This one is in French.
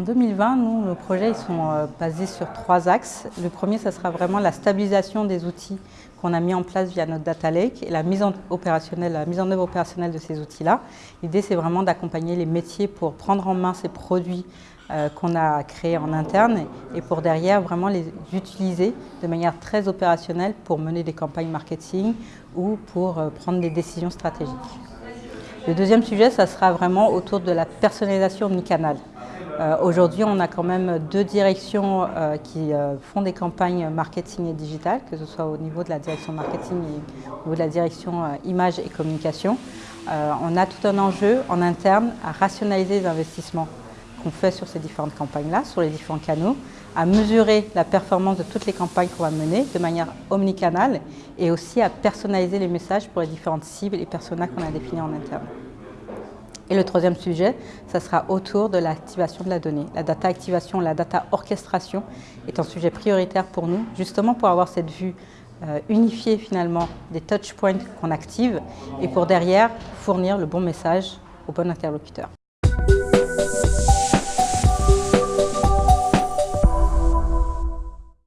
2020, nous, nos projets ils sont euh, basés sur trois axes. Le premier, ce sera vraiment la stabilisation des outils qu'on a mis en place via notre data lake et la mise en, opérationnelle, la mise en œuvre opérationnelle de ces outils-là. L'idée, c'est vraiment d'accompagner les métiers pour prendre en main ces produits euh, qu'on a créés en interne et pour derrière vraiment les utiliser de manière très opérationnelle pour mener des campagnes marketing ou pour euh, prendre des décisions stratégiques. Le deuxième sujet, ça sera vraiment autour de la personnalisation omnicanal. Euh, Aujourd'hui, on a quand même deux directions euh, qui euh, font des campagnes marketing et digital, que ce soit au niveau de la direction marketing et au niveau de la direction euh, image et communication. On a tout un enjeu en interne à rationaliser les investissements qu'on fait sur ces différentes campagnes-là, sur les différents canaux, à mesurer la performance de toutes les campagnes qu'on va mener de manière omnicanale et aussi à personnaliser les messages pour les différentes cibles et personas qu'on a définis en interne. Et le troisième sujet, ça sera autour de l'activation de la donnée. La data activation, la data orchestration est un sujet prioritaire pour nous, justement pour avoir cette vue euh, unifiée finalement des touch points qu'on active et pour derrière fournir le bon message au bon interlocuteur.